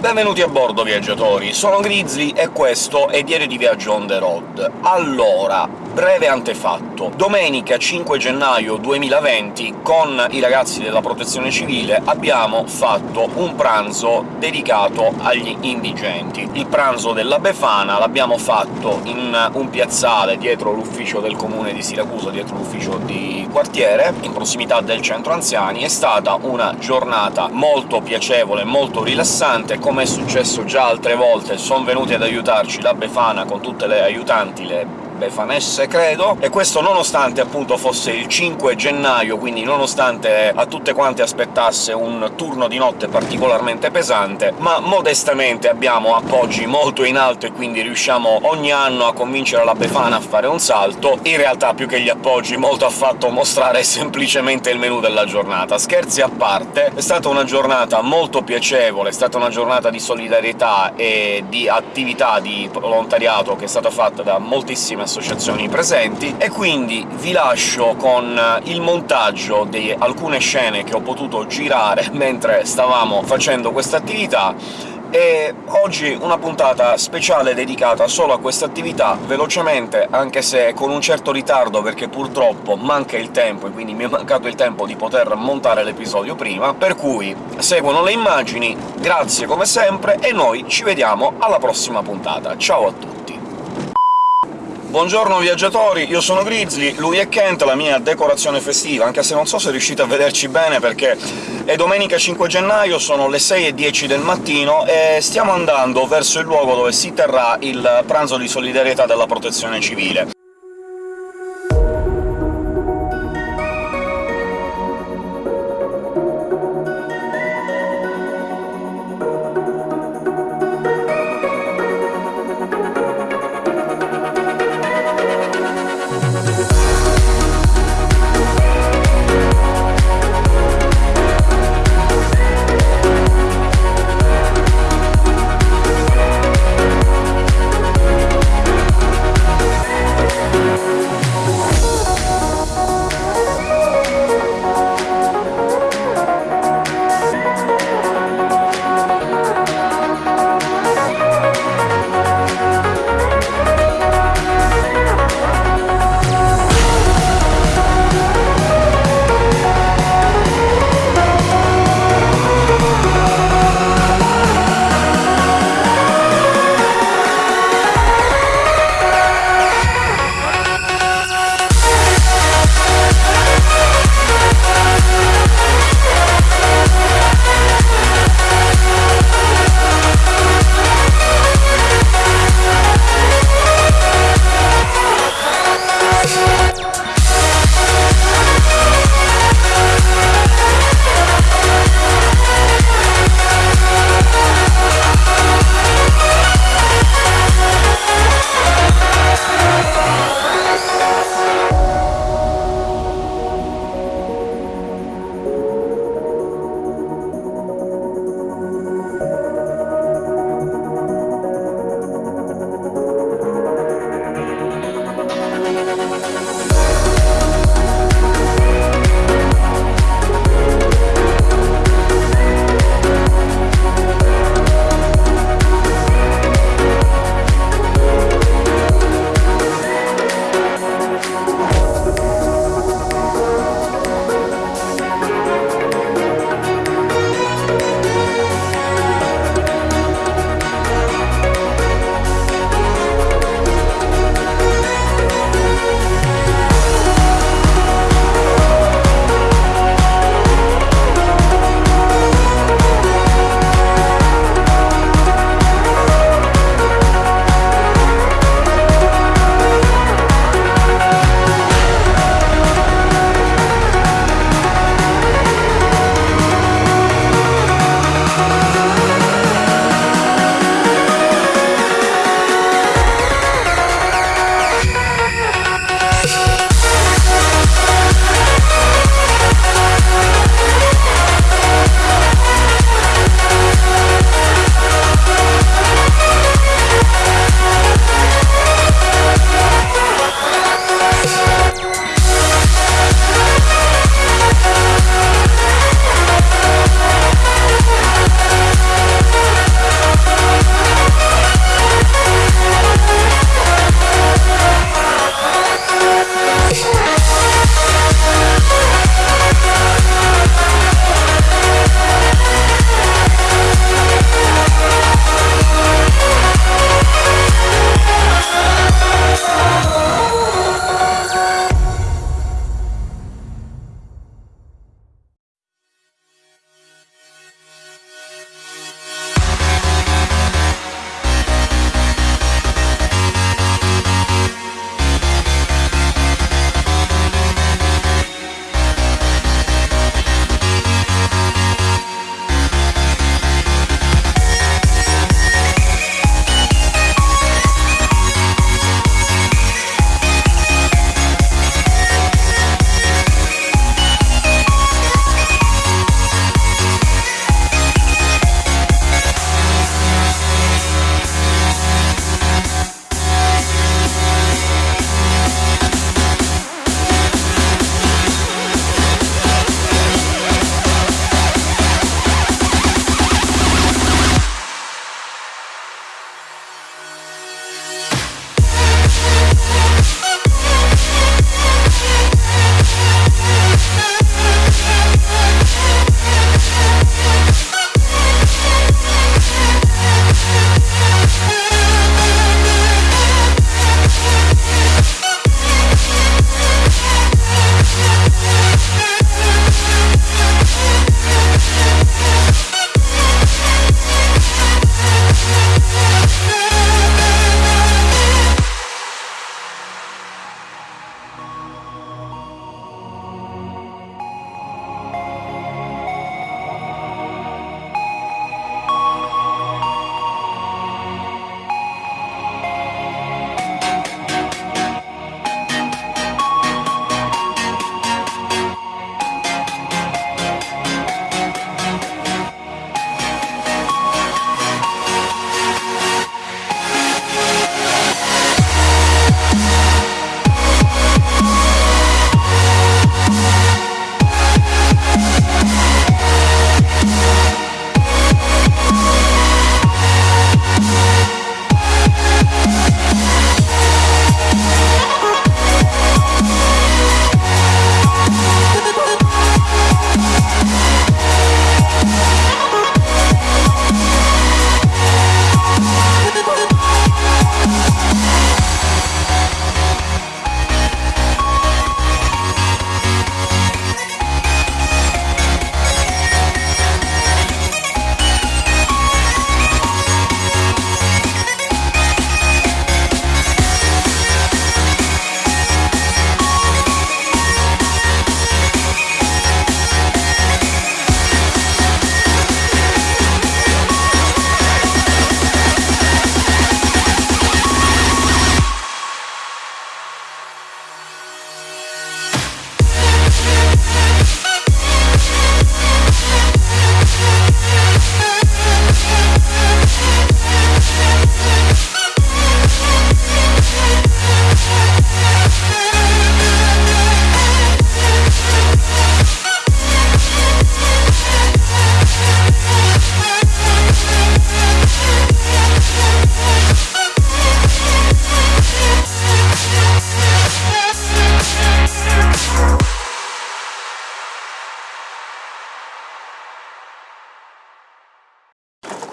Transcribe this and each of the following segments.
Benvenuti a bordo, viaggiatori! Sono Grizzly e questo è Diario di Viaggio on the road. Allora, breve antefatto. Domenica 5 gennaio 2020, con i ragazzi della Protezione Civile, abbiamo fatto un pranzo dedicato agli indigenti. Il pranzo della Befana l'abbiamo fatto in un piazzale dietro l'ufficio del comune di Siracusa, dietro l'ufficio di quartiere, in prossimità del centro anziani. È stata una giornata molto piacevole, molto rilassante, come è successo già altre volte sono venuti ad aiutarci la Befana con tutte le aiutanti, le Befanesse, credo, e questo nonostante appunto fosse il 5 gennaio, quindi nonostante a tutte quante aspettasse un turno di notte particolarmente pesante, ma modestamente abbiamo appoggi molto in alto e quindi riusciamo ogni anno a convincere la Befana a fare un salto. In realtà più che gli appoggi molto ha fatto mostrare semplicemente il menù della giornata. Scherzi a parte, è stata una giornata molto piacevole, è stata una giornata di solidarietà e di attività di volontariato che è stata fatta da moltissime associazioni presenti, e quindi vi lascio con il montaggio di alcune scene che ho potuto girare mentre stavamo facendo questa attività, e oggi una puntata speciale dedicata solo a questa attività, velocemente, anche se con un certo ritardo, perché purtroppo manca il tempo, e quindi mi è mancato il tempo di poter montare l'episodio prima, per cui seguono le immagini, grazie come sempre, e noi ci vediamo alla prossima puntata. Ciao a tutti! Buongiorno viaggiatori, io sono Grizzly, lui è Kent, la mia decorazione festiva, anche se non so se riuscite a vederci bene perché è domenica 5 gennaio, sono le 6.10 del mattino e stiamo andando verso il luogo dove si terrà il pranzo di solidarietà della Protezione Civile.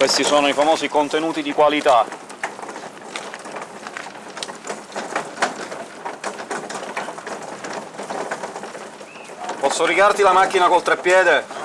Questi sono i famosi contenuti di qualità. Posso rigarti la macchina col treppiede?